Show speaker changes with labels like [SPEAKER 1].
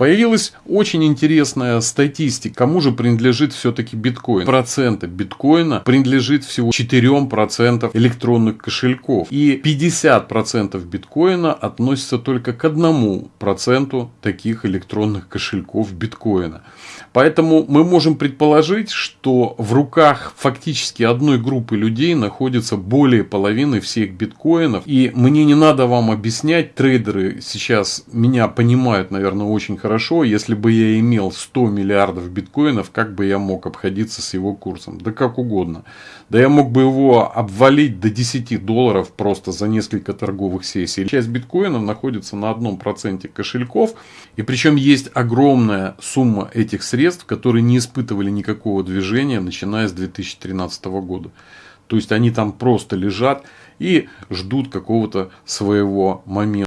[SPEAKER 1] Появилась очень интересная статистика, кому же принадлежит все-таки биткоин. Процента биткоина принадлежит всего 4% электронных кошельков. И 50% биткоина относится только к 1% таких электронных кошельков биткоина. Поэтому мы можем предположить, что в руках фактически одной группы людей находится более половины всех биткоинов. И мне не надо вам объяснять, трейдеры сейчас меня понимают, наверное, очень хорошо. Если бы я имел 100 миллиардов биткоинов, как бы я мог обходиться с его курсом? Да как угодно. Да я мог бы его обвалить до 10 долларов просто за несколько торговых сессий. Часть биткоинов находится на одном проценте кошельков. И причем есть огромная сумма этих средств, которые не испытывали никакого движения, начиная с 2013 года. То есть они там просто лежат и ждут какого-то своего момента.